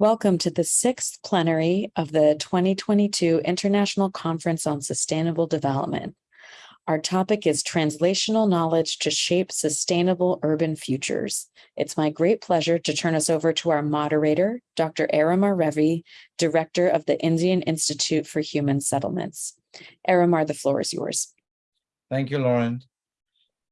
Welcome to the sixth plenary of the 2022 International Conference on Sustainable Development. Our topic is translational knowledge to shape sustainable urban futures. It's my great pleasure to turn us over to our moderator, Dr. Aromar Revi, Director of the Indian Institute for Human Settlements. Aramar, the floor is yours. Thank you, Lauren.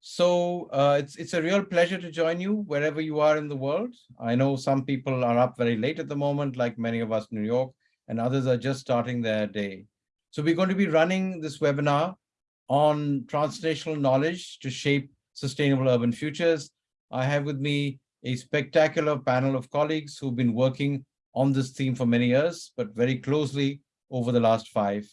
So uh, it's, it's a real pleasure to join you wherever you are in the world. I know some people are up very late at the moment, like many of us in New York, and others are just starting their day. So we're going to be running this webinar on translational knowledge to shape sustainable urban futures. I have with me a spectacular panel of colleagues who've been working on this theme for many years, but very closely over the last five.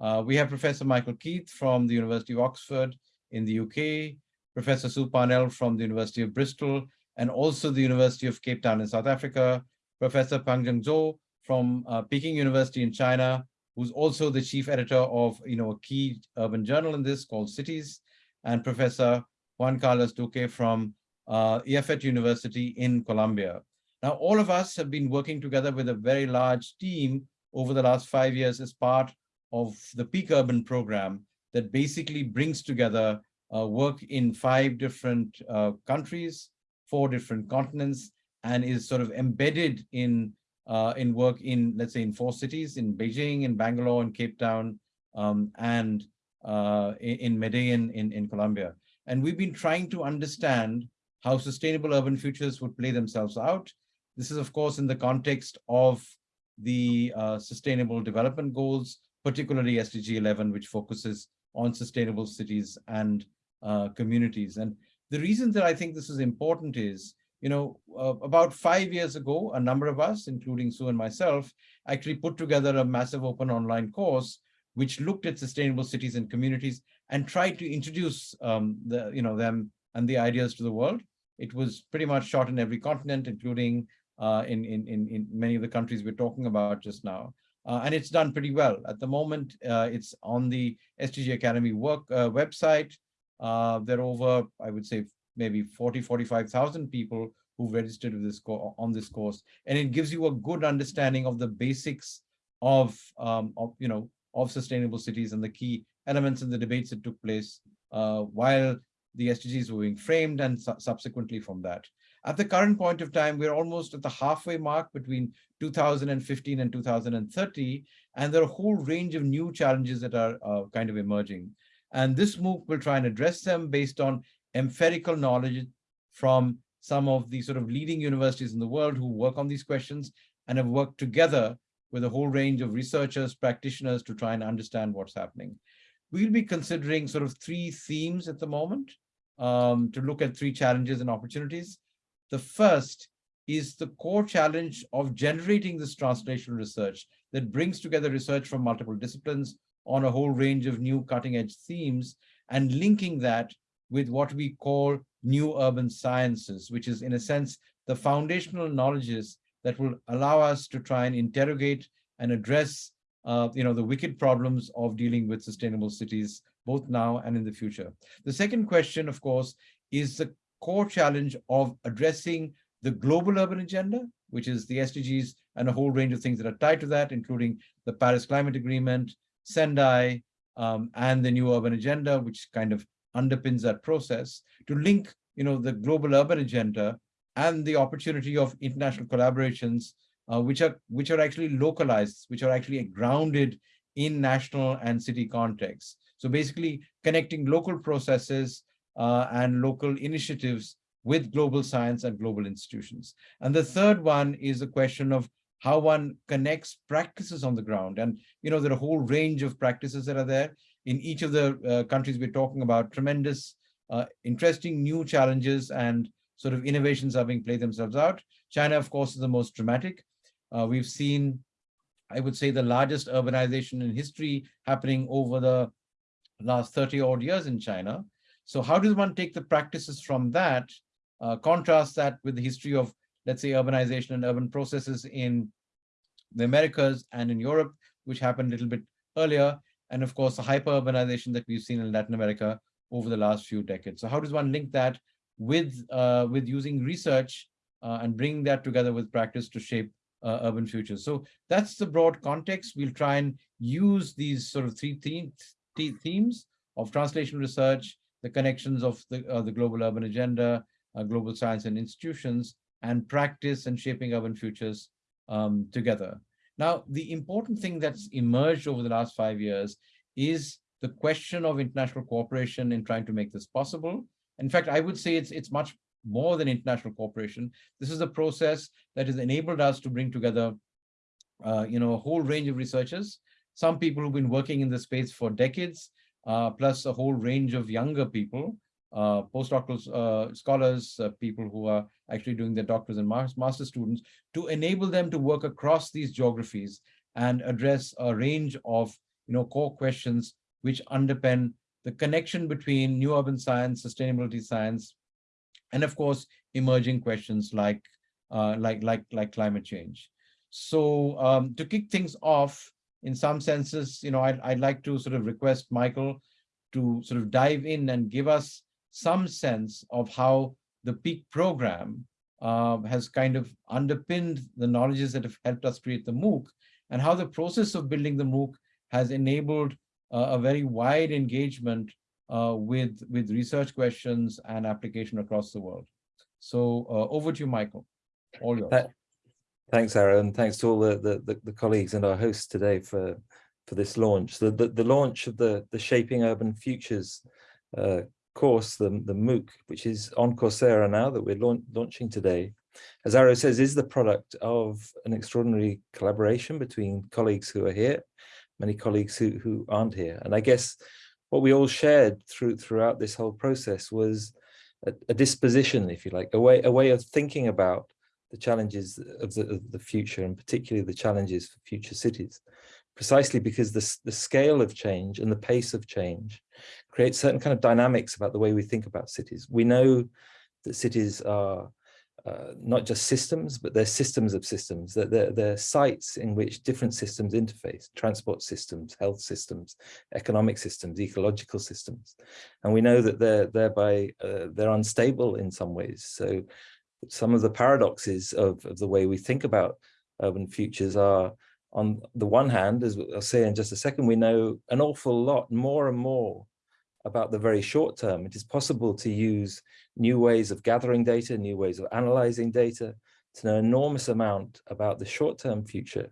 Uh, we have Professor Michael Keith from the University of Oxford in the UK, Professor Sue Parnell from the University of Bristol, and also the University of Cape Town in South Africa, Professor Pengjun Zhao from uh, Peking University in China, who's also the chief editor of you know, a key urban journal in this called Cities, and Professor Juan Carlos Duque from uh, EAFIT University in Colombia. Now, all of us have been working together with a very large team over the last five years as part of the Peak Urban program that basically brings together uh, work in five different uh, countries, four different continents, and is sort of embedded in uh, in work in, let's say, in four cities, in Beijing, in Bangalore, in Cape Town, um, and uh, in, in Medellin in, in Colombia. And we've been trying to understand how sustainable urban futures would play themselves out. This is, of course, in the context of the uh, Sustainable Development Goals, particularly SDG 11, which focuses on sustainable cities and uh, communities. And the reason that I think this is important is, you know, uh, about five years ago, a number of us, including Sue and myself, actually put together a massive open online course which looked at sustainable cities and communities and tried to introduce um, the, you know, them and the ideas to the world. It was pretty much shot in every continent, including uh, in, in, in, many of the countries we're talking about just now. Uh, and it's done pretty well. At the moment, uh, it's on the SDG Academy work uh, website. Uh, there are over, I would say, maybe 40, 45,000 people who registered with this on this course. And it gives you a good understanding of the basics of, um, of you know, of sustainable cities and the key elements in the debates that took place uh, while the SDGs were being framed and su subsequently from that. At the current point of time, we're almost at the halfway mark between 2015 and 2030, and there are a whole range of new challenges that are uh, kind of emerging. And this MOOC will try and address them based on empirical knowledge from some of the sort of leading universities in the world who work on these questions and have worked together with a whole range of researchers, practitioners to try and understand what's happening. We'll be considering sort of three themes at the moment um, to look at three challenges and opportunities. The first is the core challenge of generating this translational research that brings together research from multiple disciplines on a whole range of new cutting edge themes and linking that with what we call new urban sciences, which is in a sense, the foundational knowledges that will allow us to try and interrogate and address uh, you know, the wicked problems of dealing with sustainable cities, both now and in the future. The second question, of course, is the core challenge of addressing the global urban agenda, which is the SDGs and a whole range of things that are tied to that, including the Paris Climate Agreement, Sendai, um, and the new urban agenda, which kind of underpins that process, to link you know, the global urban agenda and the opportunity of international collaborations, uh, which are which are actually localized, which are actually grounded in national and city contexts. So basically connecting local processes uh, and local initiatives with global science and global institutions. And the third one is the question of how one connects practices on the ground. And, you know, there are a whole range of practices that are there. In each of the uh, countries we're talking about, tremendous, uh, interesting new challenges and sort of innovations are being played themselves out. China, of course, is the most dramatic. Uh, we've seen, I would say, the largest urbanization in history happening over the last 30 odd years in China. So how does one take the practices from that, uh, contrast that with the history of, let's say, urbanization and urban processes in the Americas and in Europe, which happened a little bit earlier, and of course, the hyper-urbanization that we've seen in Latin America over the last few decades. So how does one link that with, uh, with using research uh, and bring that together with practice to shape uh, urban futures. So that's the broad context. We'll try and use these sort of three themes, themes of translation research, the connections of the, uh, the global urban agenda, uh, global science and institutions, and practice and shaping urban futures um, together. Now, the important thing that's emerged over the last five years is the question of international cooperation in trying to make this possible. In fact, I would say it's, it's much more than international cooperation. This is a process that has enabled us to bring together, uh, you know, a whole range of researchers, some people who've been working in the space for decades, uh, plus a whole range of younger people, uh, postdoctoral uh, scholars, uh, people who are actually doing their doctors and master students, to enable them to work across these geographies and address a range of you know, core questions which underpin the connection between new urban science, sustainability science, and of course, emerging questions like, uh, like, like, like climate change. So um, to kick things off, in some senses, you know, I'd, I'd like to sort of request Michael to sort of dive in and give us some sense of how the peak program uh, has kind of underpinned the knowledges that have helped us create the MOOC and how the process of building the MOOC has enabled uh, a very wide engagement uh, with, with research questions and application across the world. So uh, over to you, Michael, all yours. Thanks, Aaron. And thanks to all the, the, the, colleagues and our hosts today for, for this launch. The, the, the launch of the, the Shaping Urban Futures uh, course, the, the MOOC, which is on Coursera now that we're launch, launching today, as Arrow says, is the product of an extraordinary collaboration between colleagues who are here, many colleagues who, who aren't here. And I guess what we all shared through throughout this whole process was a, a disposition, if you like, a way, a way of thinking about the challenges of the, of the future and particularly the challenges for future cities, precisely because the, the scale of change and the pace of change creates certain kind of dynamics about the way we think about cities. We know that cities are uh, not just systems, but they're systems of systems, that they're, they're, sites in which different systems interface, transport systems, health systems, economic systems, ecological systems. And we know that they're thereby, uh, they're unstable in some ways. So some of the paradoxes of, of the way we think about urban futures are on the one hand, as I'll say in just a second, we know an awful lot more and more about the very short term. It is possible to use new ways of gathering data, new ways of analyzing data, to know enormous amount about the short-term future.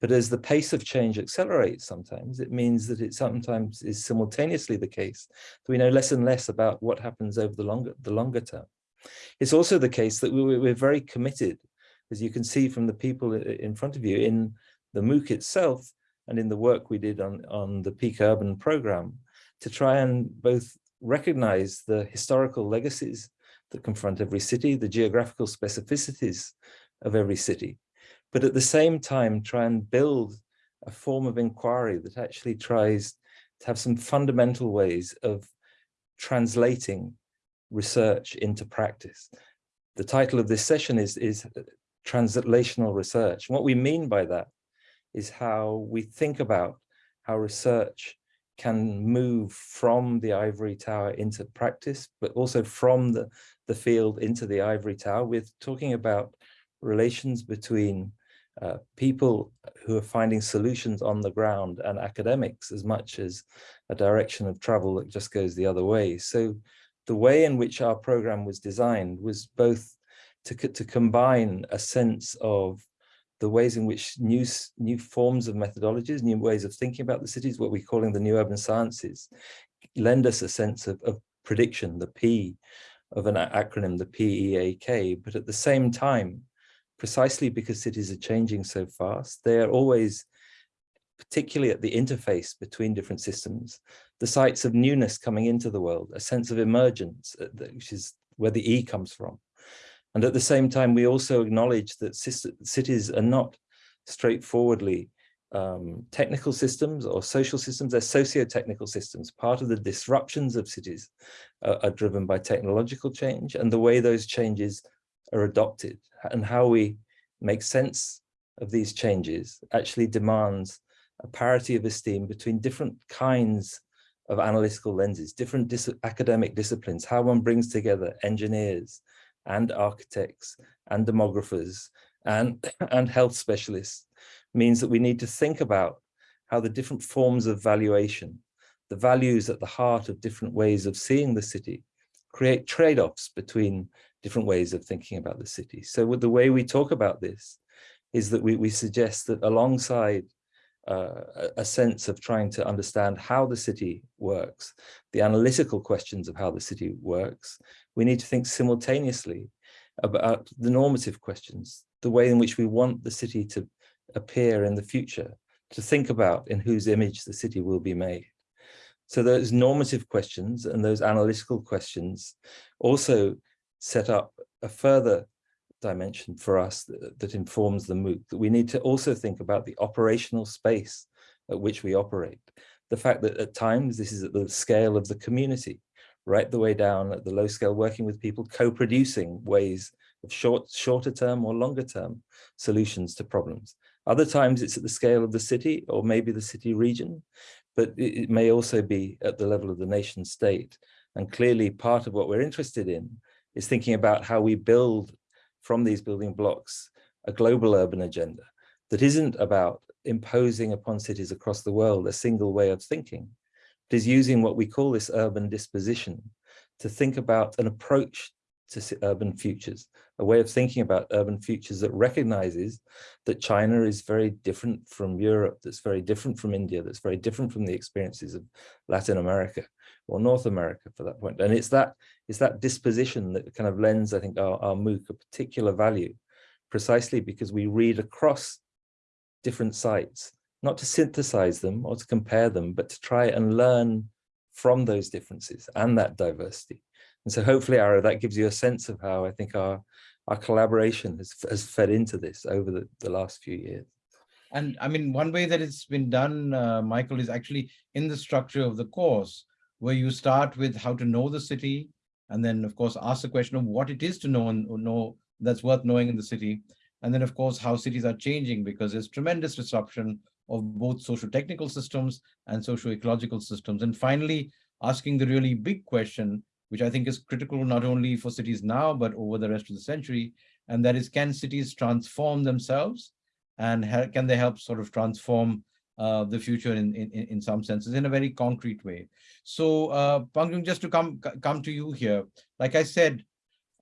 But as the pace of change accelerates sometimes, it means that it sometimes is simultaneously the case that we know less and less about what happens over the longer, the longer term. It's also the case that we, we're very committed, as you can see from the people in front of you, in the MOOC itself and in the work we did on, on the Peak Urban program, to try and both recognize the historical legacies that confront every city, the geographical specificities of every city, but at the same time try and build a form of inquiry that actually tries to have some fundamental ways of translating research into practice. The title of this session is, is uh, translational research. What we mean by that is how we think about how research can move from the ivory tower into practice, but also from the, the field into the ivory tower. We're talking about relations between uh, people who are finding solutions on the ground and academics as much as a direction of travel that just goes the other way. So the way in which our program was designed was both to, to combine a sense of the ways in which new, new forms of methodologies, new ways of thinking about the cities, what we're calling the new urban sciences, lend us a sense of, of prediction, the P of an acronym, the PEAK, but at the same time, precisely because cities are changing so fast, they are always, particularly at the interface between different systems, the sites of newness coming into the world, a sense of emergence, uh, which is where the E comes from. And at the same time, we also acknowledge that cities are not straightforwardly um, technical systems or social systems, they're socio-technical systems. Part of the disruptions of cities uh, are driven by technological change and the way those changes are adopted and how we make sense of these changes actually demands a parity of esteem between different kinds of analytical lenses, different dis academic disciplines, how one brings together engineers, and architects and demographers and, and health specialists means that we need to think about how the different forms of valuation, the values at the heart of different ways of seeing the city, create trade-offs between different ways of thinking about the city. So the way we talk about this is that we, we suggest that alongside uh, a sense of trying to understand how the city works, the analytical questions of how the city works, we need to think simultaneously about the normative questions, the way in which we want the city to appear in the future, to think about in whose image the city will be made. So those normative questions and those analytical questions also set up a further dimension for us that, that, informs the MOOC, that we need to also think about the operational space at which we operate. The fact that at times this is at the scale of the community, right the way down at the low scale, working with people, co-producing ways of short, shorter term or longer term solutions to problems. Other times it's at the scale of the city or maybe the city region, but it, it may also be at the level of the nation state. And clearly part of what we're interested in is thinking about how we build from these building blocks a global urban agenda that isn't about imposing upon cities across the world a single way of thinking. but is using what we call this urban disposition to think about an approach to urban futures, a way of thinking about urban futures that recognizes that China is very different from Europe, that's very different from India, that's very different from the experiences of Latin America or North America for that point. And it's that, it's that disposition that kind of lends, I think, our, our MOOC a particular value, precisely because we read across different sites, not to synthesize them or to compare them, but to try and learn from those differences and that diversity. And so hopefully, Ara, that gives you a sense of how I think our, our collaboration has, has fed into this over the, the last few years. And I mean, one way that it's been done, uh, Michael, is actually in the structure of the course, where you start with how to know the city, and then, of course, ask the question of what it is to know and know that's worth knowing in the city. And then, of course, how cities are changing because there's tremendous disruption of both social technical systems and social ecological systems. And finally, asking the really big question, which I think is critical not only for cities now, but over the rest of the century. And that is, can cities transform themselves? And can they help sort of transform uh, the future in, in, in some senses in a very concrete way? So uh, Pengjun, just to come, come to you here, like I said,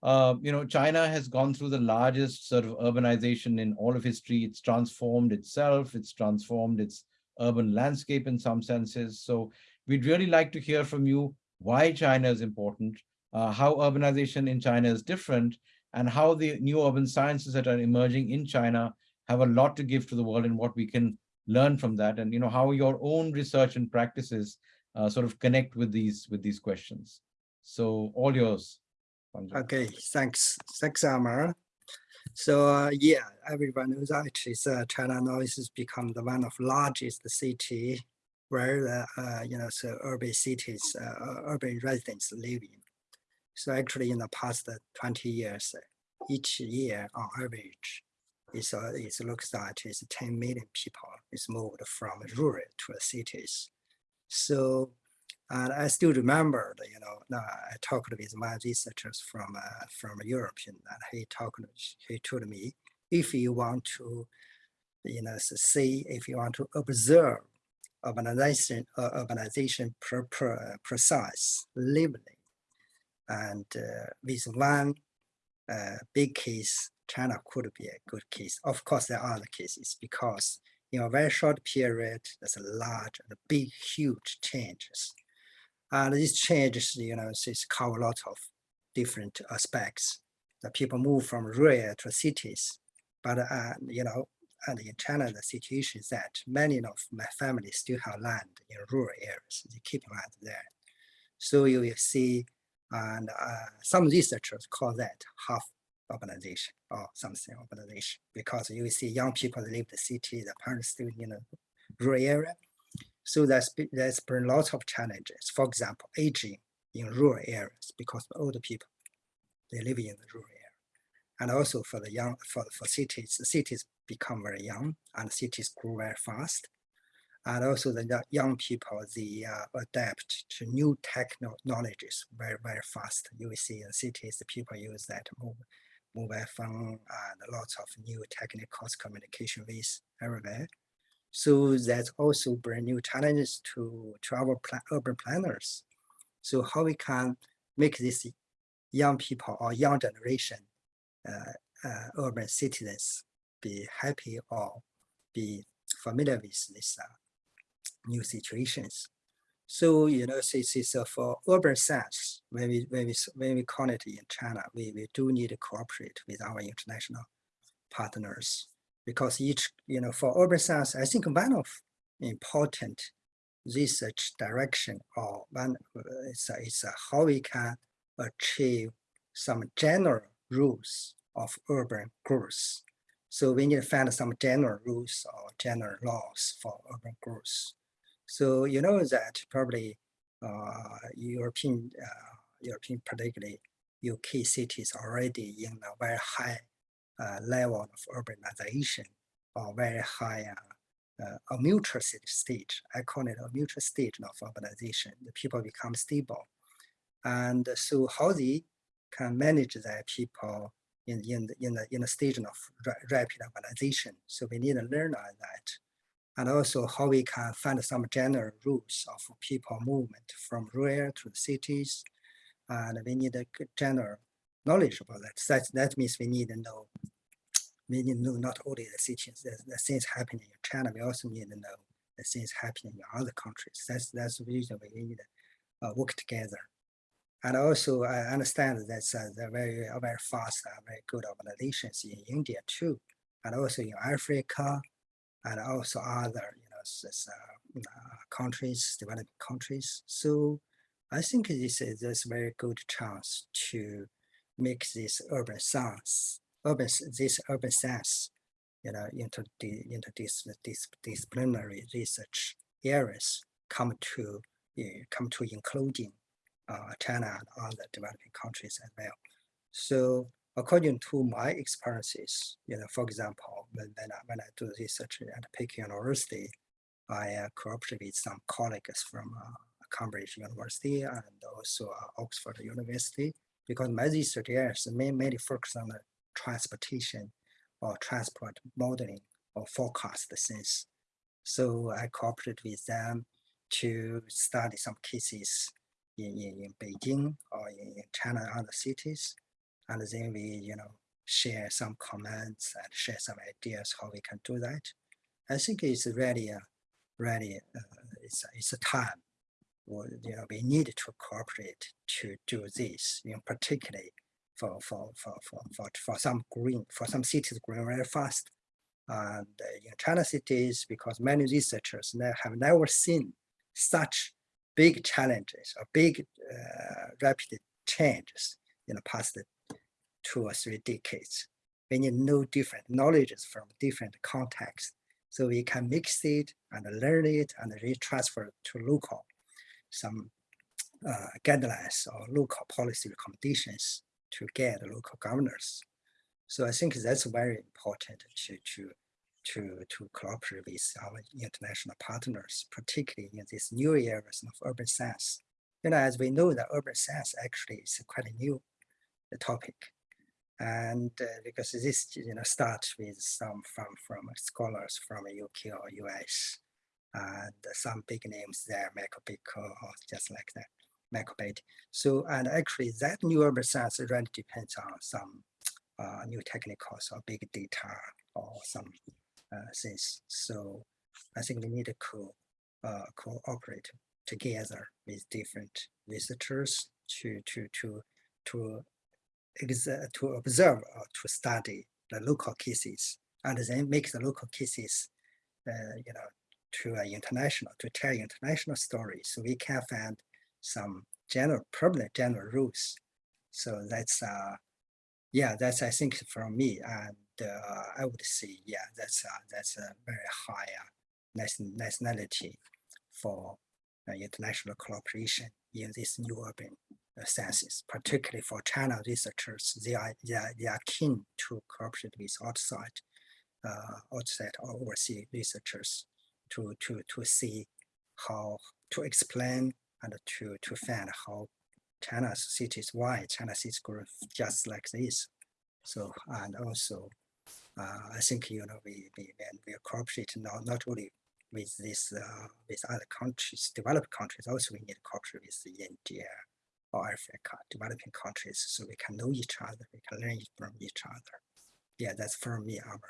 uh, you know, China has gone through the largest sort of urbanization in all of history. It's transformed itself. It's transformed its urban landscape in some senses. So we'd really like to hear from you why China is important, uh, how urbanization in China is different, and how the new urban sciences that are emerging in China have a lot to give to the world and what we can learn from that, and you know how your own research and practices uh, sort of connect with these with these questions. So all yours. Okay, thanks, thanks, Amar. So uh, yeah, everyone knows is uh, China now has become the one of largest city where the uh, you know so urban cities, uh, urban residents live in. So actually, in the past 20 years, each year on average, it's, it looks like it's 10 million people is moved from rural to cities. So, and I still remember, you know, I talked with my researchers from uh, from Europe, and he talked, he told me, if you want to, you know, see, if you want to observe urbanization, uh, urbanization per, precise lively. And uh, with one uh, big case, China could be a good case. Of course, there are other cases because in a very short period, there's a large and big, huge changes. And these changes, you know, is cover a lot of different aspects. The people move from rural to cities, but uh, you know, and in China, the situation is that many of my family still have land in rural areas. They keep land there. So you will see, and uh, some researchers call that half urbanization or something organization because you see young people leave the city, the parents still in a rural area. So that's, that's been lots of challenges. For example, aging in rural areas because older people, they live in the rural area. And also for the young, for, for cities, the cities become very young and cities grow very fast. And also the young people, they uh, adapt to new technologies very, very fast. You will see in cities, the people use that more, mobile phone and lots of new technical communication with everywhere. So that's also bring new challenges to, to our pla- urban planners. So how we can make this young people or young generation, uh, uh, urban citizens be happy or be familiar with these uh, new situations. So, you know, this is uh, for urban science, when we, when we, when we it in China, we, we do need to cooperate with our international partners because each, you know, for urban science, I think one of important research direction or one is, is how we can achieve some general rules of urban growth. So we need to find some general rules or general laws for urban growth. So you know that probably uh, European, uh, European particularly UK cities already in a very high uh, level of urbanization or very high uh, uh, a mutual st- stage. I call it a mutual stage of urbanization. The people become stable. And so how they can manage their people in, in, the, in, the, in the stage of rapid urbanization. So we need to learn on that. And also how we can find some general rules of people movement from rural to the cities. And we need a general knowledge about that. That, that means we need to know we need to know not only the cities, the, the things happening in China, we also need to know the things happening in other countries. That's that's the reason we need to uh, work together. And also, I understand that's uh, the very very fast, uh, very good organizations in India too, and also in Africa, and also other you know uh, uh, countries, developing countries. So I think this is this very good chance to make this urban science, urban this urban science, you know, into the into this this disciplinary research areas come to come to including uh, China and other developing countries as well. So according to my experiences, you know, for example, when, when, I, when I do research at Peking University, I uh, cooperate with some colleagues from uh, Cambridge University and also uh, Oxford University because my research areas mainly focus on the transportation or transport modeling or forecast things. So I cooperate with them to study some cases in, in, in Beijing or in, in China and other cities. And then we, you know, share some comments and share some ideas how we can do that. I think it's really, a, really, uh, it's, it's a time where, you know, we need to cooperate to do this, you know, particularly for, for, for, for, for, for some green, for some cities growing very fast. And uh, in China cities, because many researchers have never seen such big challenges or big uh, rapid changes in the past two or three decades. We need know different knowledges from different contexts so we can mix it and learn it and retransfer to local some uh, guidelines or local policy recommendations to get local governors. So I think that's very important to to to to cooperate with our international partners, particularly in these new areas of urban science. You know, as we know that urban science actually is quite a new topic. And uh, because this, you know, starts with some from from scholars from UK or US, and some big names there, Michael Batty or just like that, Michael. So, and actually that new urban science really depends on some uh, new technicals or big data or some uh, things. So I think we need to co uh, cooperate together with different researchers to to to to to observe or to study the local cases and then make the local cases, uh, you know, to uh, international to tell international stories. So we can find some general problem, general rules. So that's uh, yeah, that's I think from me, and uh, I would say yeah, that's uh, that's a very high uh, nationality for uh, international cooperation in this new urban sciences, particularly for China researchers. They are they are, they are keen to cooperate with outside uh, outside or overseas researchers to to to see how to explain and to to find how China's cities, why China cities grow just like this. So, and also, uh, I think, you know, we, we, we cooperate not, not only with this, uh, with other countries, developed countries, also we need to cooperate with India or Africa, developing countries, so we can know each other, we can learn from each other. Yeah, that's for me, Amber.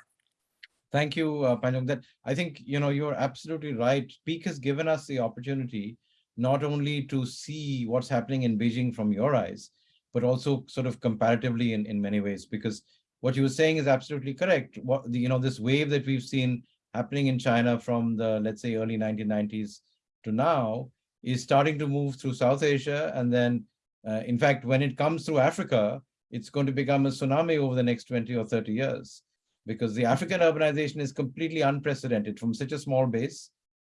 Thank you, uh, Pengjun. That I think, you know, you're absolutely right. Peak has given us the opportunity not only to see what's happening in Beijing from your eyes, but also sort of comparatively in, in many ways, because what you were saying is absolutely correct. What the, you know, this wave that we've seen happening in China from the, let's say, early 1990s to now is starting to move through South Asia. And then, uh, in fact, when it comes through Africa, it's going to become a tsunami over the next 20 or 30 years because the African urbanization is completely unprecedented from such a small base.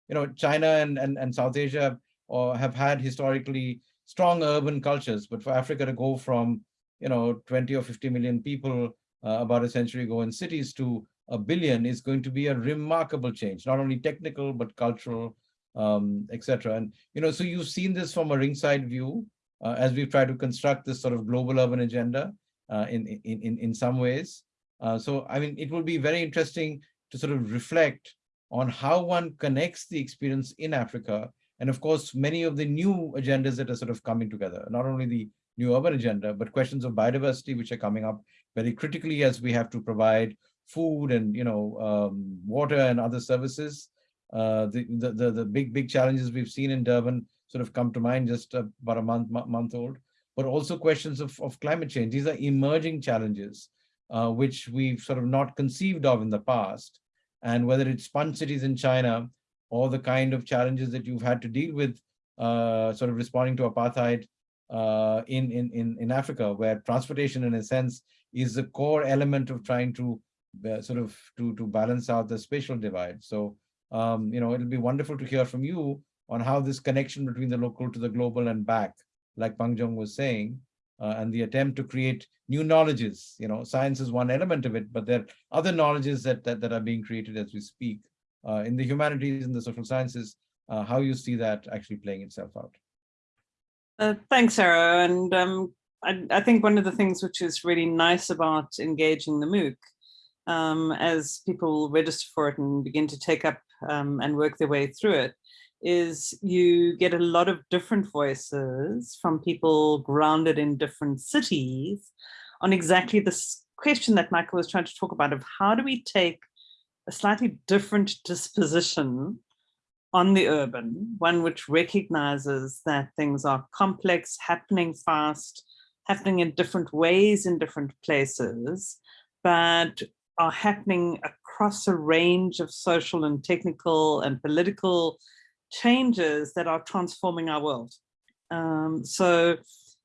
You know, China and, and, and South Asia or have had historically strong urban cultures, but for Africa to go from, you know, 20 or 50 million people uh, about a century ago in cities to a billion is going to be a remarkable change, not only technical, but cultural, um, etc. And, you know, so you've seen this from a ringside view uh, as we've tried to construct this sort of global urban agenda uh, in, in, in, in some ways. Uh, so, I mean, it will be very interesting to sort of reflect on how one connects the experience in Africa. And of course, many of the new agendas that are sort of coming together, not only the new urban agenda, but questions of biodiversity, which are coming up very critically as we have to provide food and, you know, um, water and other services. Uh, the, the, the, big, big challenges we've seen in Durban sort of come to mind just about a month, month old, but also questions of, of climate change. These are emerging challenges uh, which we've sort of not conceived of in the past. And whether it's sponge cities in China or the kind of challenges that you've had to deal with uh, sort of responding to apartheid uh, in, in, in, in Africa, where transportation in a sense is the core element of trying to uh, sort of to, to balance out the spatial divide. So, um, you know, it'll be wonderful to hear from you on how this connection between the local to the global and back, like Pengjun was saying, uh, and the attempt to create new knowledges. You know, science is one element of it, but there are other knowledges that, that, that are being created as we speak. Uh, in the humanities and the social sciences, uh, how you see that actually playing itself out. Uh, thanks, Sarah. And um, I, I, think one of the things which is really nice about engaging the MOOC, um, as people register for it and begin to take up um, and work their way through it, is you get a lot of different voices from people grounded in different cities on exactly this question that Michael was trying to talk about of how do we take a slightly different disposition on the urban, one which recognizes that things are complex, happening fast, happening in different ways in different places, but are happening across a range of social and technical and political changes that are transforming our world. Um, so,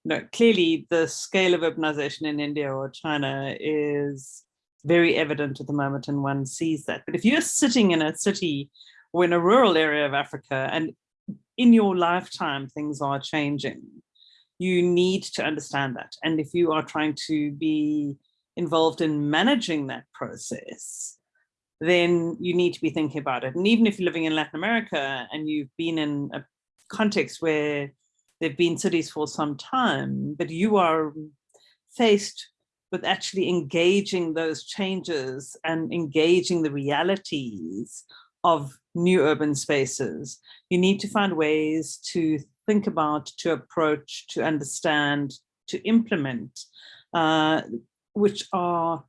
you know, clearly the scale of urbanization in India or China is very evident at the moment and one sees that. But if you're sitting in a city or in a rural area of Africa and in your lifetime things are changing, you need to understand that. And if you are trying to be involved in managing that process, then you need to be thinking about it. And even if you're living in Latin America and you've been in a context where there've been cities for some time, but you are faced with actually engaging those changes and engaging the realities of new urban spaces, you need to find ways to think about, to approach, to understand, to implement, uh, which are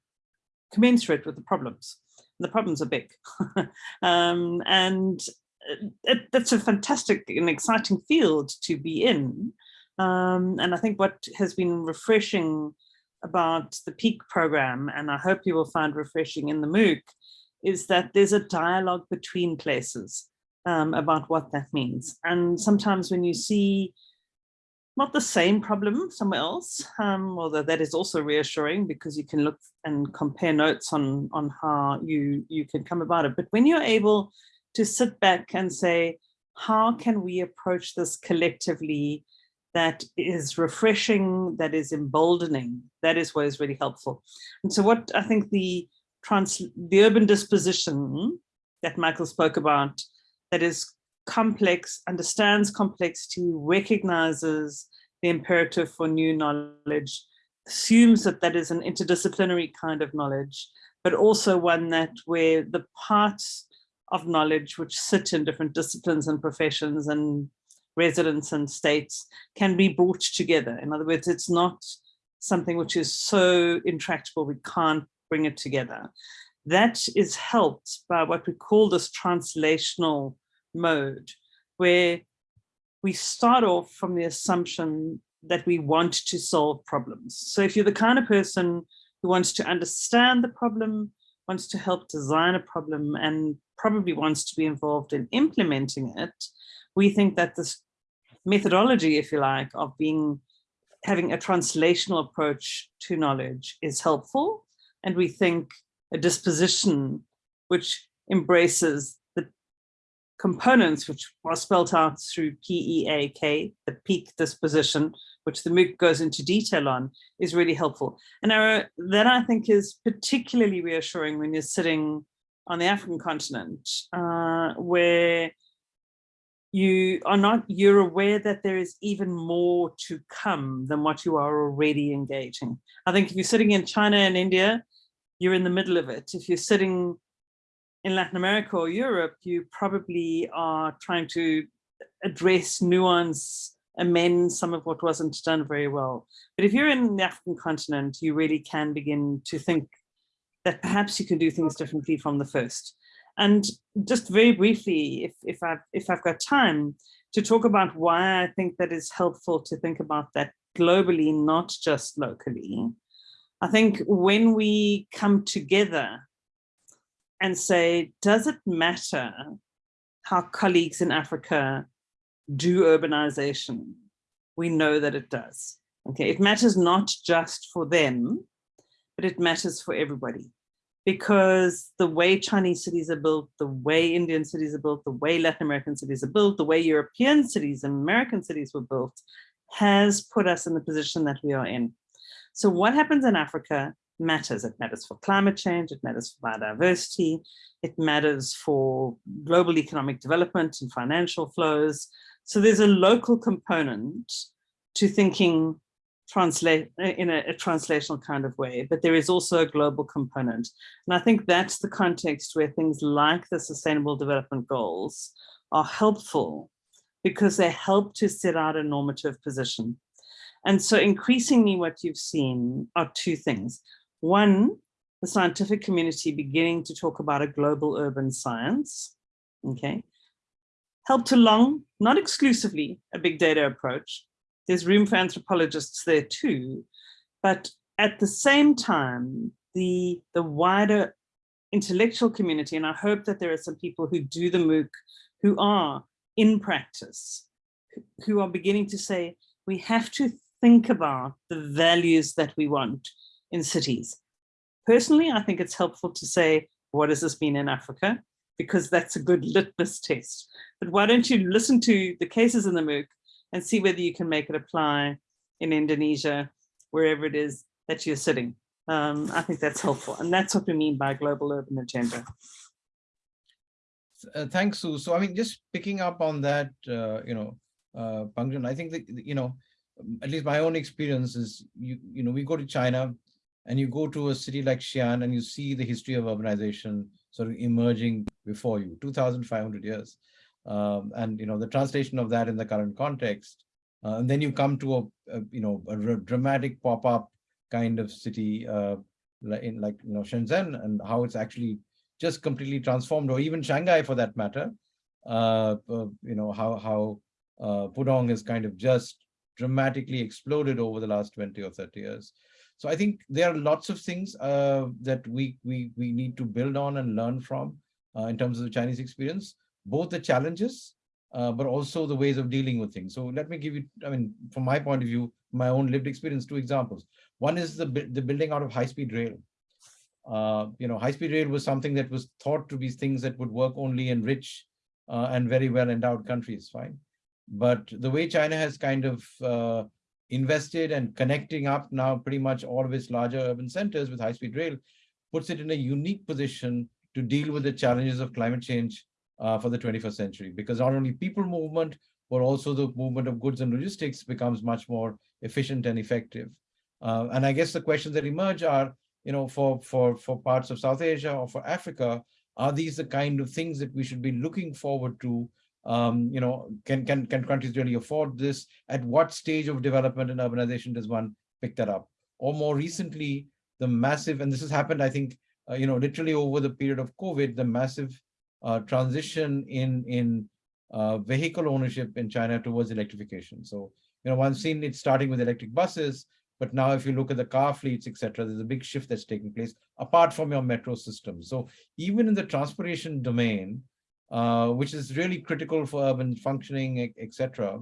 commensurate with the problems the problems are big. um, and uh, it, that's a fantastic and exciting field to be in. Um, and I think what has been refreshing about the PEAK program, and I hope you will find refreshing in the MOOC, is that there's a dialogue between places um, about what that means. And sometimes when you see not the same problem somewhere else, um, although that is also reassuring because you can look and compare notes on, on how you, you can come about it. But when you're able to sit back and say, how can we approach this collectively that is refreshing, that is emboldening, that is what is really helpful. And so what I think the trans the urban disposition that Michael spoke about, that is complex, understands complexity, recognizes the imperative for new knowledge, assumes that that is an interdisciplinary kind of knowledge, but also one that where the parts of knowledge which sit in different disciplines and professions and residents and states can be brought together. In other words, it's not something which is so intractable we can't bring it together. That is helped by what we call this translational mode, where we start off from the assumption that we want to solve problems. So if you're the kind of person who wants to understand the problem, wants to help design a problem, and probably wants to be involved in implementing it, we think that this methodology, if you like, of being having a translational approach to knowledge is helpful. And we think a disposition which embraces components which are spelled out through PEAK, the peak disposition, which the MOOC goes into detail on, is really helpful. And that I think is particularly reassuring when you're sitting on the African continent, uh, where you are not, you're aware that there is even more to come than what you are already engaging. I think if you're sitting in China and India, you're in the middle of it. If you're sitting in Latin America or Europe, you probably are trying to address nuance, amend some of what wasn't done very well. But if you're in the African continent, you really can begin to think that perhaps you can do things differently from the first. And just very briefly, if, if, I've, if I've got time, to talk about why I think that is helpful to think about that globally, not just locally. I think when we come together and say, does it matter how colleagues in Africa do urbanization? We know that it does. Okay, it matters not just for them, but it matters for everybody because the way Chinese cities are built, the way Indian cities are built, the way Latin American cities are built, the way European cities and American cities were built has put us in the position that we are in. So what happens in Africa matters. It matters for climate change, it matters for biodiversity, it matters for global economic development and financial flows. So there's a local component to thinking translate uh, in a, a, translational kind of way, but there is also a global component. And I think that's the context where things like the Sustainable Development Goals are helpful because they help to set out a normative position. And so increasingly what you've seen are two things. One, the scientific community beginning to talk about a global urban science, okay? Helped along, not exclusively, a big data approach, there's room for anthropologists there too. But at the same time, the, the wider intellectual community, and I hope that there are some people who do the MOOC who are in practice, who are beginning to say, we have to think about the values that we want in cities. Personally, I think it's helpful to say, what does this mean in Africa? Because that's a good litmus test. But why don't you listen to the cases in the MOOC and see whether you can make it apply in Indonesia, wherever it is that you're sitting. Um, I think that's helpful. And that's what we mean by global urban agenda. Uh, thanks, Sue. So, I mean, just picking up on that, uh, you know, uh, I think that, you know, at least my own experience is, you, you know, we go to China and you go to a city like Xi'an and you see the history of urbanization sort of emerging before you, 2,500 years um, and you know the translation of that in the current context. Uh, and then you come to a, a you know a dramatic pop-up kind of city uh, in like you know Shenzhen and how it's actually just completely transformed, or even Shanghai for that matter. Uh, uh you know how how uh, Pudong has kind of just dramatically exploded over the last 20 or 30 years. So I think there are lots of things uh, that we we we need to build on and learn from uh, in terms of the Chinese experience both the challenges, uh, but also the ways of dealing with things. So let me give you, I mean, from my point of view, my own lived experience, two examples. One is the, the building out of high-speed rail. Uh, you know, high-speed rail was something that was thought to be things that would work only in rich uh, and very well endowed countries, fine. But the way China has kind of uh, invested and connecting up now pretty much all of its larger urban centers with high-speed rail puts it in a unique position to deal with the challenges of climate change uh, for the 21st century because not only people movement, but also the movement of goods and logistics becomes much more efficient and effective. Uh, and I guess the questions that emerge are, you know, for, for, for parts of South Asia or for Africa, are these the kind of things that we should be looking forward to? Um, you know, can, can, can countries really afford this? At what stage of development and urbanization does one pick that up? Or more recently, the massive, and this has happened, I think, uh, you know, literally over the period of COVID, the massive uh, transition in, in uh, vehicle ownership in China towards electrification. So, you know, one's seen it starting with electric buses, but now if you look at the car fleets, etc., there's a big shift that's taking place apart from your metro system. So even in the transportation domain, uh, which is really critical for urban functioning, etc.,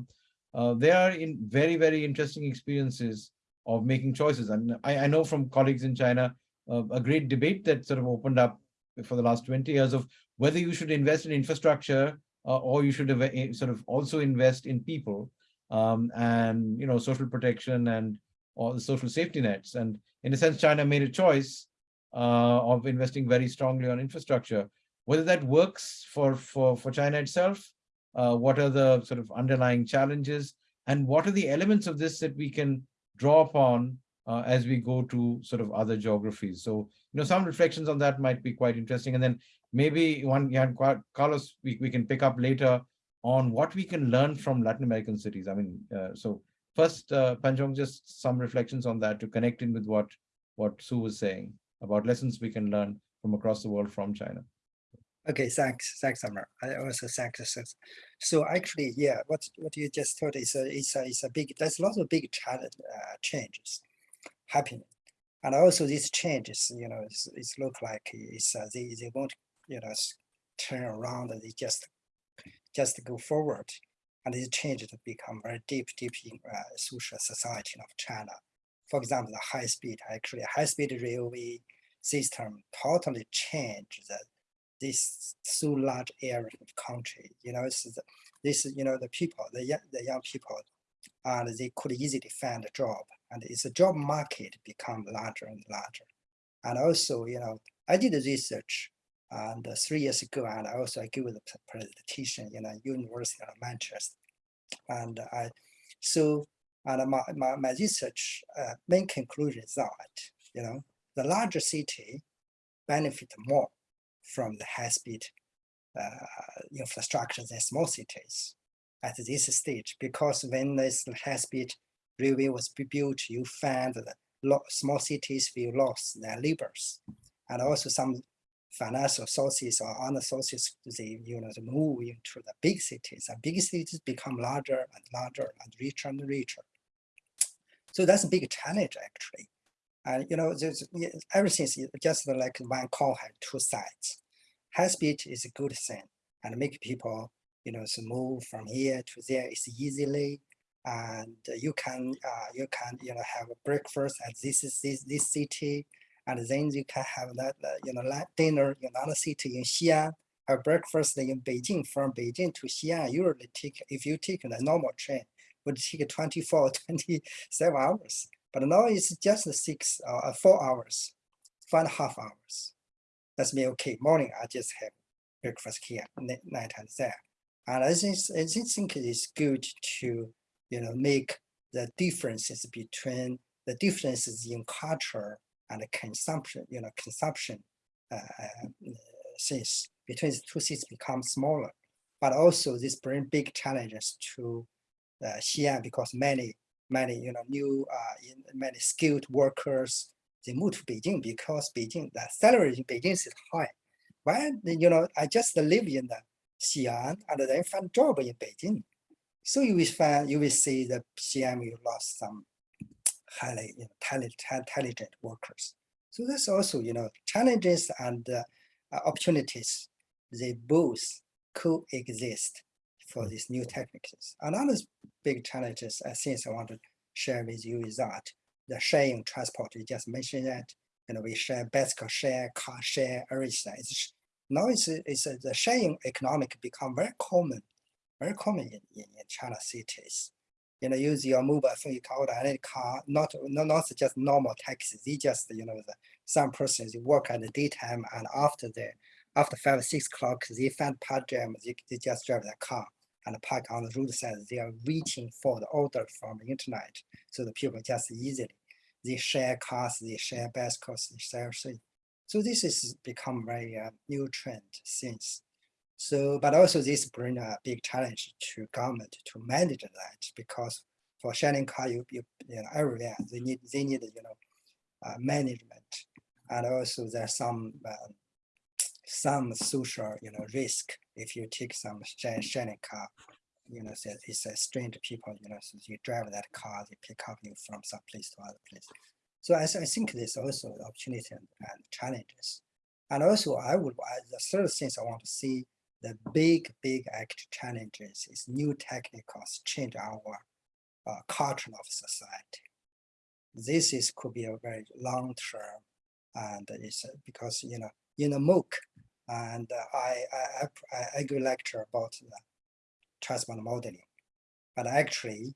uh, they are in very, very interesting experiences of making choices. And I, I know from colleagues in China, uh, a great debate that sort of opened up for the last 20 years of whether you should invest in infrastructure uh, or you should uh, sort of also invest in people um, and, you know, social protection and all the social safety nets. And in a sense, China made a choice uh, of investing very strongly on infrastructure. Whether that works for, for, for China itself, uh, what are the sort of underlying challenges, and what are the elements of this that we can draw upon uh, as we go to sort of other geographies. So, you know, some reflections on that might be quite interesting. And then maybe one, yeah, Carlos, we, we can pick up later on what we can learn from Latin American cities. I mean, uh, so first, uh, Pengjun, just some reflections on that to connect in with what, what Sue was saying about lessons we can learn from across the world from China. Okay, thanks, thanks, Amar. I also thanks. So actually, yeah, what what you just told is a is a is a big. There's lots of big challenge uh, changes happening, and also these changes, you know, it's, it's look like it's uh, they they won't you know turn around. They just just go forward, and these changes become very deep, deep in uh, social society of China. For example, the high speed actually high speed railway system totally changed the this so large area of country. You know, it's the, this you know the people, the young, the young people, and they could easily find a job, and it's a job market become larger and larger. And also, you know, I did a research and uh, three years ago, and I also I gave the presentation in a University of Manchester, and I so and my my, my research uh, main conclusion is that you know the larger city benefit more from the high-speed uh, infrastructure than small cities at this stage, because when this high-speed railway was built, you find that small cities will lose their labors, and also some financial sources or other sources they you know they move into the big cities, and big cities become larger and larger and richer and richer. So that's a big challenge actually. And you know, there's, everything's just like one coin has two sides. High speed is a good thing and make people, you know, so move from here to there is easily. And you can, uh, you can, you know, have a breakfast at this this this city, and then you can have that, uh, you know, dinner in another city in Xi'an. Have breakfast in Beijing. From Beijing to Xi'an, usually take if you take the normal train, would take 24, 27 hours. But now it's just six, uh, four hours, four and a half hours. That's me, okay, morning, I just have breakfast here, night and there. And I think, I think it is good to, you know, make the differences between the differences in culture and consumption, you know, consumption uh, things between the two cities become smaller. But also this bring big challenges to uh, Xi'an because many many you know new uh, many skilled workers they move to Beijing because Beijing the salary in Beijing is high. Why you know I just live in the Xi'an and then find job in Beijing. So you will find you will see the Xi'an will lost some highly you know, talented, intelligent workers. So that's also you know challenges and uh, opportunities. They both coexist for these new techniques. Another big challenges I uh, think I want to share with you is that the sharing transport, you just mentioned that, you know, we share bicycle share, car share, everything. It's, now it's, it's uh, the sharing economic become very common, very common in, in, in China cities. You know, use your mobile phone, you can order any car, not, not, not just normal taxis, they just, you know, the, some persons work at the daytime and after the, after five, six o'clock, they find part they, they just drive their car and park on the roadside. They are waiting for the order from the internet, so the people just easily they share cars, they share bicycles, they share everything. So this is become very uh, new trend since. So, but also this bring a big challenge to government to manage that because for sharing car, you, you, you know, everywhere they need they need you know uh, management, and also there's some uh, some social you know risk if you take some sharing car. You know, say it's a strange people. You know, so you drive that car, they pick up you from some place to other place. So I, I think there's also opportunity and, and challenges. And also, I would the third things I want to see the big, big act challenges is new technicals change our uh, culture of society. This is could be a very long term, and it's uh, because you know in a MOOC, and uh, I, I I give lecture about the transport modeling, but actually,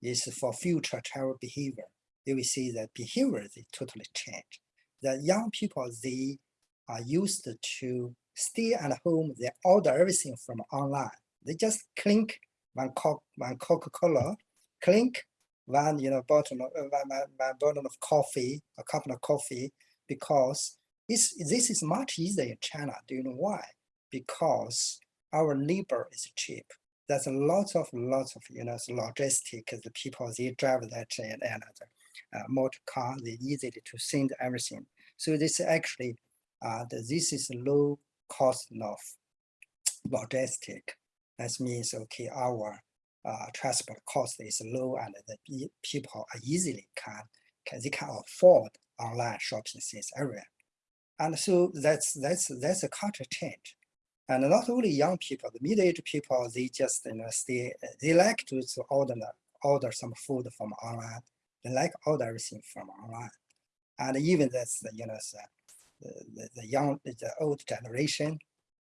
it's for future travel behavior. You will see that behavior they totally change. The young people they are used to stay at home, they order everything from online. They just clink one Coke, one Coca-Cola, clink one, you know, bottle of, uh, one, one bottle of coffee, a cup of coffee, because it's, this is much easier in China. Do you know why? Because our labor is cheap. There's a lot of, lots of, you know, logistic, the people, they drive that and another uh, motor car, they easily to send everything. So this is actually, uh, the, this is low cost of logistic. That means, okay, our uh, transport cost is low and the people easily can, can, they can afford online shopping things everywhere. And so that's, that's, that's a culture change. And not only young people, the middle-aged people, they just, you know, stay, they like to, to order, order some food from online. They like order everything from online. And even that's, the, you know, the, the, the young, the old generation,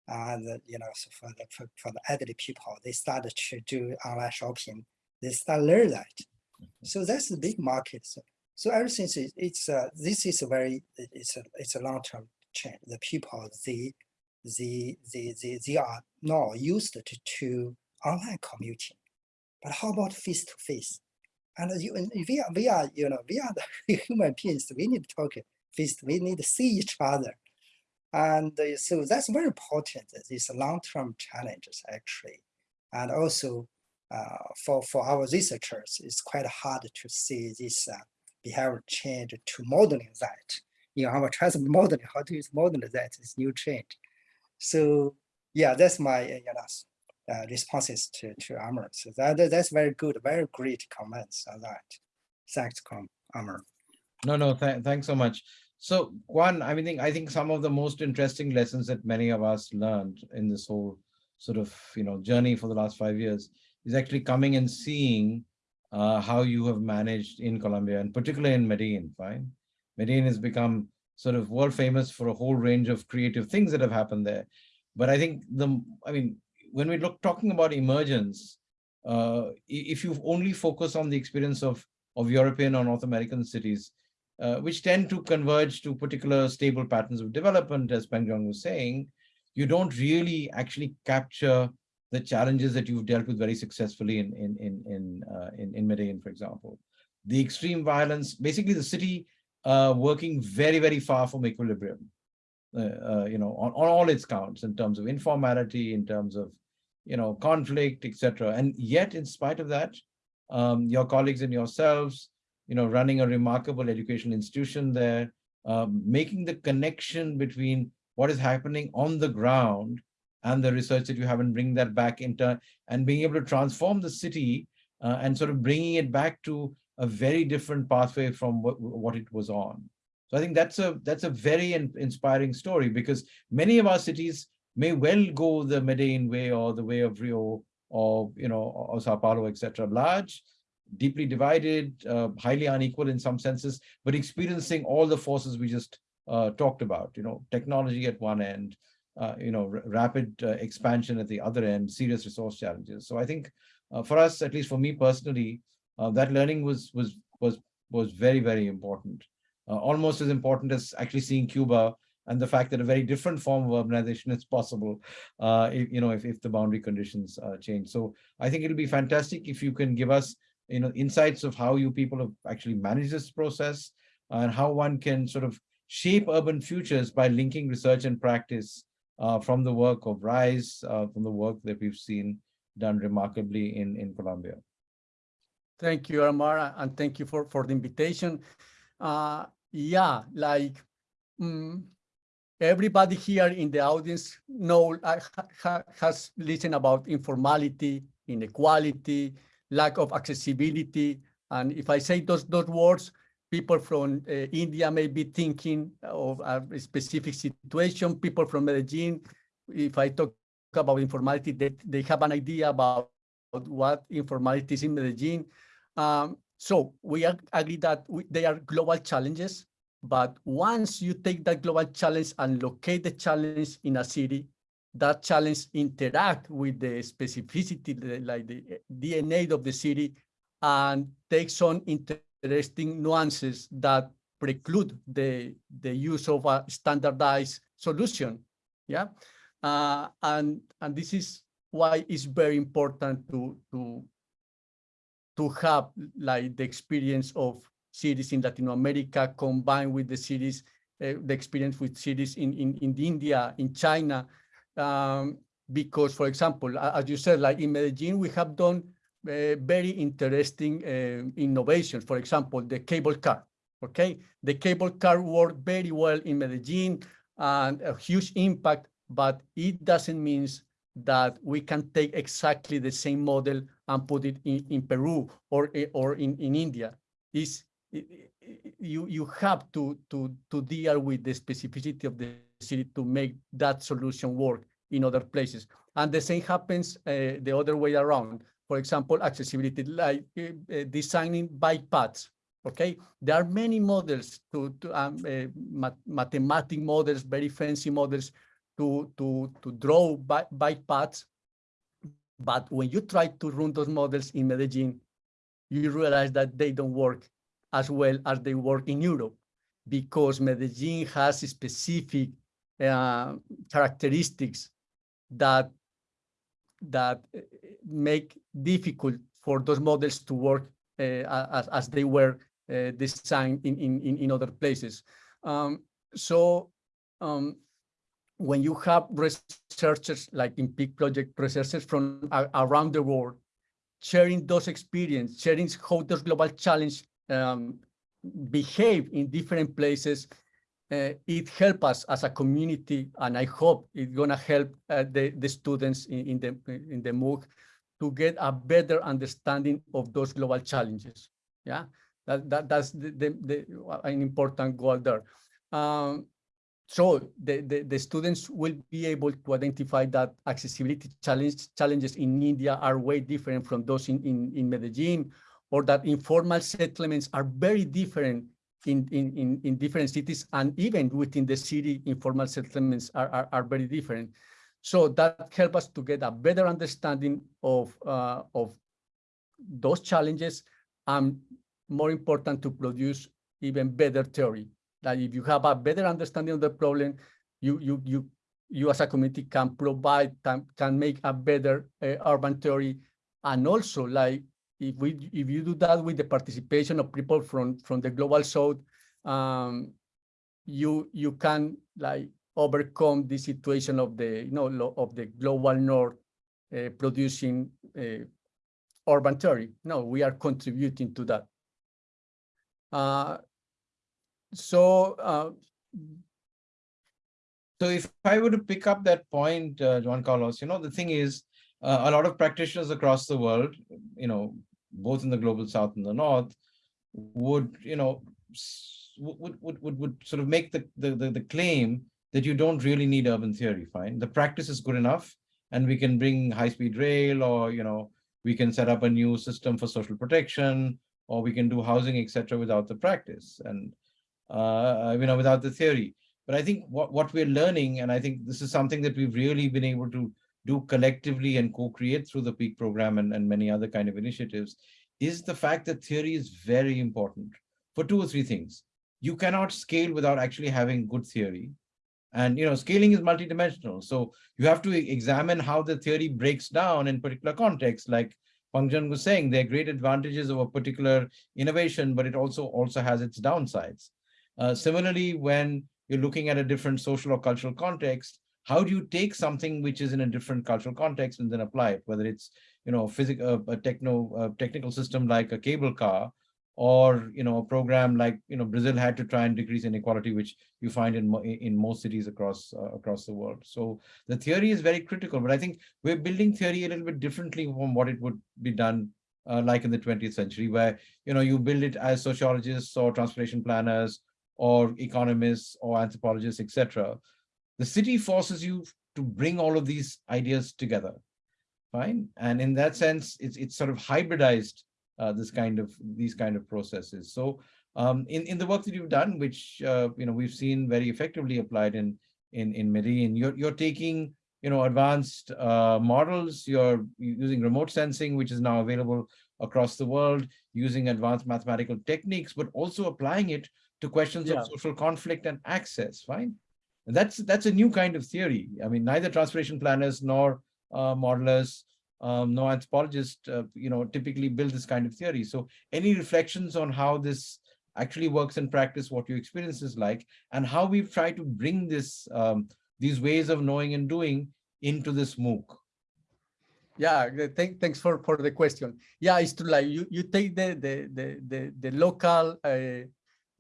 and the, you know, so for the for, for the elderly people, they started to do online shopping. They start learn that. Mm-hmm. So that's the big market. So, so everything is it's uh, this is a very it's a it's a long term change. The people they they they they, they are now used to, to online commuting, but how about face to face? And you, and we are we are you know we are the human beings. We need to talk face. We need to see each other and uh, so that's very important, uh, these long-term challenges actually. And also uh, for, for our researchers, it's quite hard to see this uh, behavior change to modeling that. In our transport modeling, how to use modeling that is new change. So yeah, that's my uh, you know, uh, responses to, to Amr. So that, that's very good, very great comments on that. Thanks, Amr. No, no, th thanks so much. So one, I mean, I think some of the most interesting lessons that many of us learned in this whole sort of, you know, journey for the last five years is actually coming and seeing uh, how you have managed in Colombia and particularly in Medellin, fine? Medellin has become sort of world famous for a whole range of creative things that have happened there. But I think the, I mean, when we look talking about emergence, uh, if you only focus on the experience of, of European or North American cities, uh, which tend to converge to particular stable patterns of development, as Pengjun was saying, you don't really actually capture the challenges that you've dealt with very successfully in in in in uh, in, in Medellin, for example. The extreme violence, basically the city uh, working very very far from equilibrium, uh, uh, you know, on, on all its counts in terms of informality, in terms of you know conflict, etc. And yet, in spite of that, um, your colleagues and yourselves you know, running a remarkable educational institution there, um, making the connection between what is happening on the ground and the research that you have and bring that back into and being able to transform the city uh, and sort of bringing it back to a very different pathway from what, what it was on. So I think that's a that's a very in, inspiring story because many of our cities may well go the Medellin way or the way of Rio or you know or Sao Paulo, etc. Large, deeply divided, uh, highly unequal in some senses, but experiencing all the forces we just uh, talked about, you know, technology at one end, uh, you know, rapid uh, expansion at the other end, serious resource challenges. So I think uh, for us, at least for me personally, uh, that learning was was was was very very important, almost as important as actually seeing Cuba and the fact that a very different form of urbanization is possible, if, you know, if, if the boundary conditions change. So I think it'll be fantastic if you can give us you know, insights of how you people have actually managed this process and how one can sort of shape urban futures by linking research and practice uh, from the work of RISE, uh, from the work that we've seen done remarkably in, in Colombia. Thank you, Aromar, and thank you for, for the invitation. Uh, yeah, like mm, everybody here in the audience know uh, ha, ha, has listened about informality, inequality, lack of accessibility. And if I say those, those words, people from uh, India may be thinking of a specific situation. People from Medellin, if I talk about informality, they, they have an idea about what informality is in Medellin. Um, so we agree that we, they are global challenges, but once you take that global challenge and locate the challenge in a city, that challenge interact with the specificity, like the DNA of the city, and takes on interesting nuances that preclude the, the use of a standardized solution. Yeah, uh, and and this is why it's very important to to to have like the experience of cities in Latin America combined with the cities, uh, the experience with cities in, in, in India, in China. Um, because, for example, as you said, like in Medellin, we have done very interesting uh, innovations. For example, the cable car, okay? The cable car worked very well in Medellin and a huge impact, but it doesn't mean that we can take exactly the same model and put it in, in Peru or, or in, in India. Is you, you have to, to, to deal with the specificity of the city to make that solution work in other places. And the same happens uh, the other way around. For example, accessibility, like uh, designing bike paths. Okay, there are many models to, to um, uh, math mathematic models, very fancy models to to to draw bike paths. But when you try to run those models in Medellin, you realize that they don't work as well as they work in Europe because Medellin has specific uh, characteristics that that uh, make difficult for those models to work uh, as, as they were designed in, in, in other places. Um, so um, when you have researchers like in Peak Project, researchers from uh, around the world, sharing those experiences, sharing how those global challenge um, behave in different places, uh, it helps us as a community, and I hope it's gonna help uh, the, the students in, in, the in the MOOC to get a better understanding of those global challenges. Yeah, that, that that's the, the, the an important goal there. Um, so the, the, the, students will be able to identify that accessibility challenge, challenges in India are way different from those in, in, in Medellin, or that informal settlements are very different in, in, in, different cities, and even within the city, informal settlements are, are, are very different. So that helps us to get a better understanding of, uh, of those challenges, and more important, to produce even better theory that if you have a better understanding of the problem, you you you you as a community can provide can, can make a better uh, urban theory, and also like if we if you do that with the participation of people from from the global south, um, you you can like overcome the situation of the you know of the global north uh, producing uh, urban theory. No, we are contributing to that. Uh, so uh, so if I were to pick up that point, uh, Juan Carlos, you know, the thing is, uh, a lot of practitioners across the world, you know, both in the global south and the north, would, you know, would would would, would sort of make the, the, the, the claim that you don't really need urban theory, fine. The practice is good enough, and we can bring high-speed rail or, you know, we can set up a new system for social protection, or we can do housing, etc., without the practice. And uh, you know, without the theory. But I think what, what we're learning, and I think this is something that we've really been able to do collectively and co-create through the PEAK program and, and many other kind of initiatives, is the fact that theory is very important for two or three things. You cannot scale without actually having good theory. And you know, scaling is multidimensional. So you have to examine how the theory breaks down in particular contexts, like Pengjun was saying, there are great advantages of a particular innovation, but it also also has its downsides. Uh, similarly, when you're looking at a different social or cultural context, how do you take something which is in a different cultural context and then apply it, whether it's you know physical a techno a technical system like a cable car, or you know a program like you know Brazil had to try and decrease inequality, which you find in in most cities across uh, across the world. So the theory is very critical, but I think we're building theory a little bit differently from what it would be done uh, like in the 20th century, where you know you build it as sociologists or transportation planners or economists or anthropologists, etc. The city forces you to bring all of these ideas together, fine. And in that sense, it's it's sort of hybridized uh, this kind of these kind of processes. So um, in in the work that you've done, which uh, you know we've seen very effectively applied in in in Medellin, you're you're taking you know advanced uh, models. You're using remote sensing, which is now available across the world, using advanced mathematical techniques, but also applying it to questions Yeah. of social conflict and access. Fine, that's that's a new kind of theory. I mean, neither transportation planners nor uh, modelers um, no anthropologists, uh, you know, typically build this kind of theory. So any reflections on how this actually works in practice, what your experience is like, and how we've tried to bring this, um, these ways of knowing and doing into this MOOC? Yeah, thank, thanks for, for the question. Yeah, it's true. Like you, you take the the the the, the local uh,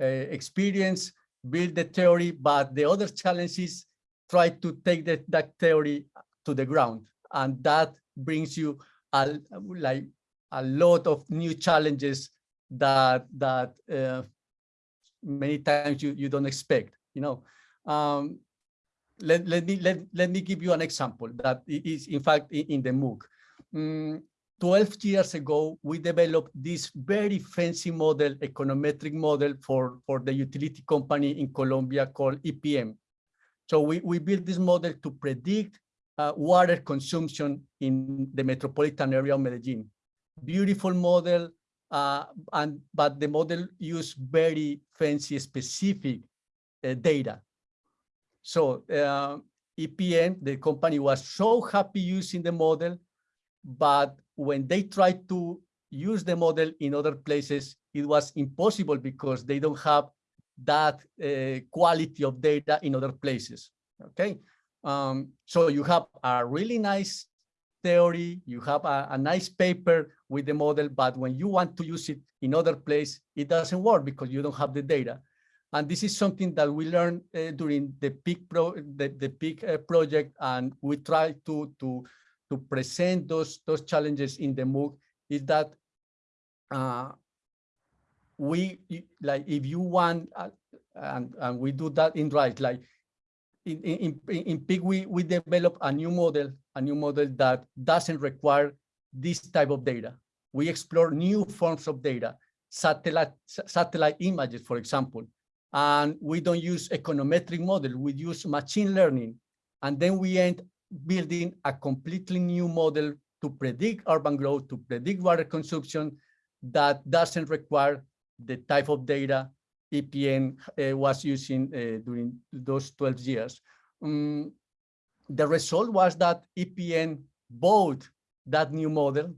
uh, experience, build the theory, but the other challenge is try to take that that theory to the ground, and that brings you a like a lot of new challenges that that uh, many times you you don't expect. You know. Um, let, let me let, let me give you an example that is in fact i- in the MOOC. Mm, 12 years ago, we developed this very fancy model, econometric model for, for the utility company in Colombia called EPM. So we, we built this model to predict uh, water consumption in the metropolitan area of Medellin. Beautiful model, uh, and but the model used very fancy specific uh, data. So uh, EPM, the company was so happy using the model, but when they tried to use the model in other places, it was impossible because they don't have that uh, quality of data in other places. Okay, um, so you have a really nice theory, you have a, a nice paper with the model, but when you want to use it in other place, it doesn't work because you don't have the data. And this is something that we learned uh, during the peak pro the, the peak uh, project, and we try to to to present those those challenges in the MOOC. Is that uh, we like if you want, uh, and and we do that in right like in in in, in peak we we develop a new model a new model that doesn't require this type of data. We explore new forms of data, satellite satellite images, for example and we don't use econometric model, we use machine learning. And then we end building a completely new model to predict urban growth, to predict water consumption that doesn't require the type of data EPM uh, was using uh, during those 12 years. Um, the result was that EPM bought that new model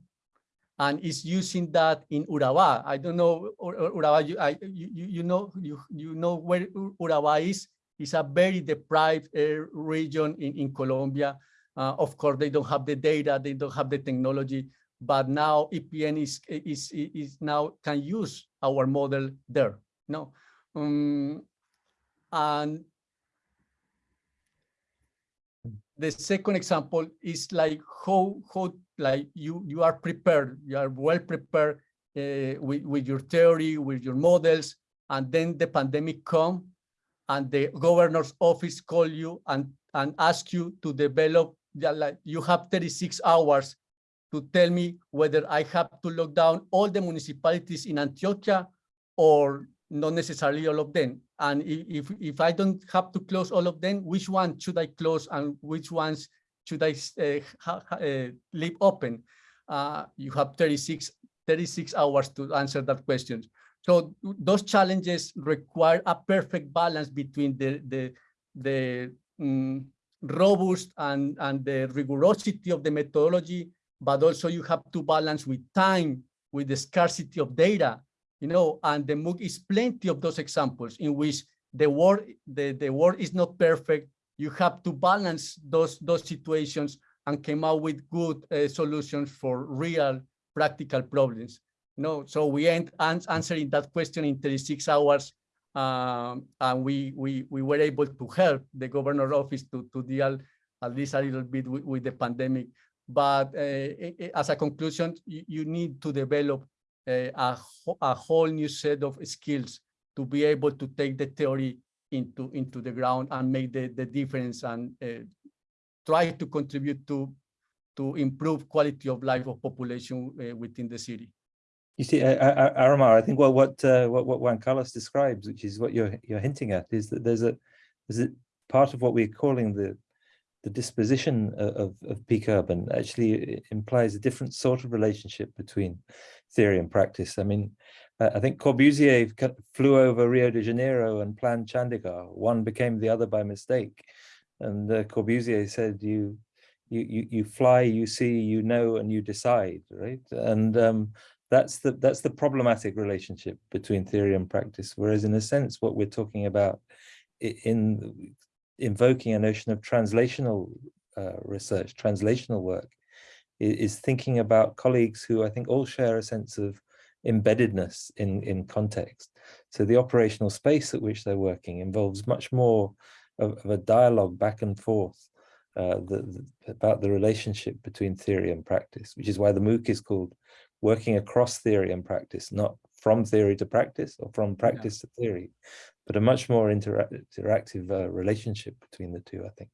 and is using that in Urabá. I don't know Ur- Ur- You, I, you you know you you know where Urabá is. It's a very deprived uh, region in in Colombia. Uh, of course, they don't have the data, they don't have the technology, but now EPM is is is now can use our model there. No, um, and the second example is like how how like you you are prepared you are well prepared uh, with with your theory with your models and then the pandemic come and the governor's office call you and and ask you to develop like you have 36 hours to tell me whether I have to lock down all the municipalities in Antioquia or not necessarily all of them. And if, if I don't have to close all of them, which one should I close and which ones should I uh, uh, leave open? Uh, you have 36, 36 hours to answer that question. So those challenges require a perfect balance between the, the, the mm, robust and, and the rigorosity of the methodology but also you have to balance with time, with the scarcity of data, you know, and the MOOC is plenty of those examples in which the world, the, the world is not perfect. You have to balance those, those situations and came out with good uh, solutions for real practical problems. No, so we end ans- answering that question in 36 hours. Um, and we, we, we were able to help the governor office to, to deal at least a little bit with, with the pandemic. But uh, i- i- as a conclusion, you, you need to develop uh, a, wh- a whole new set of skills to be able to take the theory into, into the ground and make the, the difference and uh, try to contribute to, to improve quality of life of population uh, within the city. You see, uh, Aromar, I think what what uh, what what Juan Carlos describes, which is what you're you're hinting at, is that there's a there's a part of what we're calling the the disposition of of peak urban actually implies a different sort of relationship between theory and practice. I mean, I think Corbusier flew over Rio de Janeiro and planned Chandigarh. One became the other by mistake, and uh, Corbusier said, "You." You, you you fly, you see, you know, and you decide, right? And um, that's the that's the problematic relationship between theory and practice. Whereas in a sense what we're talking about in invoking a notion of translational uh, research translational work is thinking about colleagues who i think all share a sense of embeddedness in in context. So the operational space at which they're working involves much more of, of a dialogue back and forth uh, the, the- about the relationship between theory and practice which is why the mooc is called working across theory and practice, not from theory to practice or from practice to theory, but a much more intera- interactive uh, relationship between the two, I think.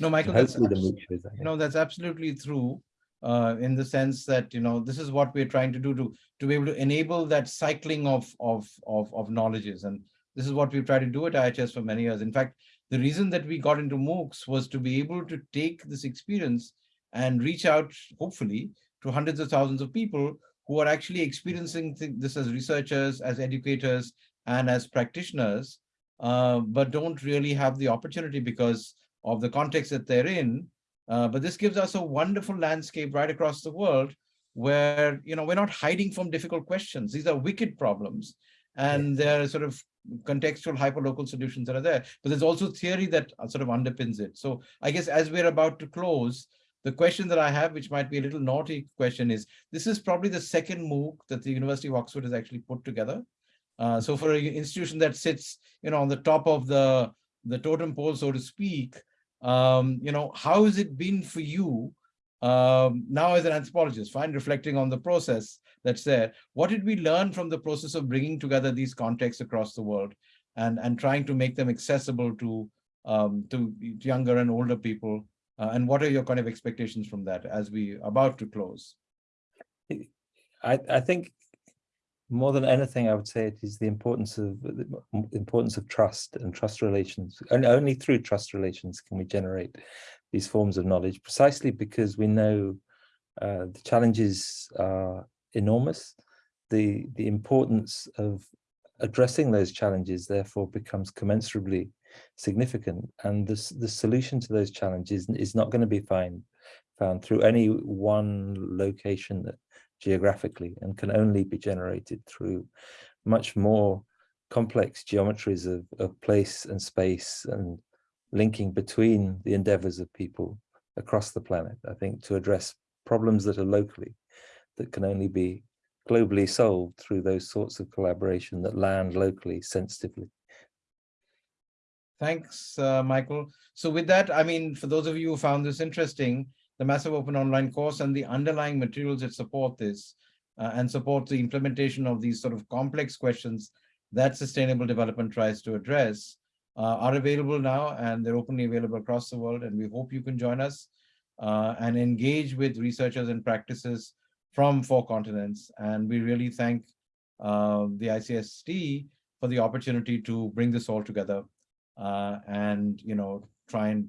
No, Michael, that's, Hopefully the abs- MOOC you know, that's absolutely true. Uh, in the sense that, you know, this is what we're trying to do to, to be able to enable that cycling of, of, of, of knowledges. And this is what we've tried to do at IHS for many years. In fact, the reason that we got into MOOCs was to be able to take this experience and reach out, hopefully, to hundreds of thousands of people who are actually experiencing thi- this as researchers, as educators, and as practitioners, uh, but don't really have the opportunity because of the context that they're in. Uh, but this gives us a wonderful landscape right across the world where, you know, we're not hiding from difficult questions. These are wicked problems. And there are sort of contextual hyperlocal solutions that are there. But there's also theory that uh, sort of underpins it. So I guess as we're about to close, the question that I have, which might be a little naughty question is, this is probably the second MOOC that the University of Oxford has actually put together. Uh, so for an institution that sits, you know, on the top of the, the totem pole, so to speak, um, you know, how has it been for you um, now as an anthropologist, fine, reflecting on the process that's there. What did we learn from the process of bringing together these contexts across the world and, and trying to make them accessible to, um, to younger and older people? Uh, and what are your kind of expectations from that as we about to close? I, I think more than anything, I would say it is the importance of the importance of trust and trust relations. And only through trust relations can we generate these forms of knowledge, precisely because we know uh, the challenges are enormous. The the importance of addressing those challenges therefore becomes commensurably significant. And this the solution to those challenges is not going to be find, found through any one location that geographically and can only be generated through much more complex geometries of, of place and space and linking between the endeavors of people across the planet, I think, to address problems that are locally that can only be globally solved through those sorts of collaboration that land locally sensitively. Thanks, uh, Michael. So with that, I mean, for those of you who found this interesting, the Massive Open Online course and the underlying materials that support this uh, and support the implementation of these sort of complex questions that sustainable development tries to address uh, are available now and they're openly available across the world. And we hope you can join us uh, and engage with researchers and practices from four continents. And we really thank uh, the ICST for the opportunity to bring this all together uh, and you know try and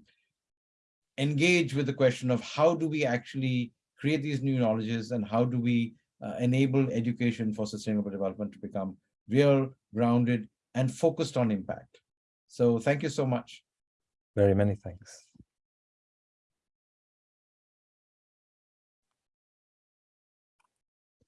engage with the question of how do we actually create these new knowledges and how do we uh, enable education for sustainable development to become real, grounded, and focused on impact. So thank you so much. Very many thanks.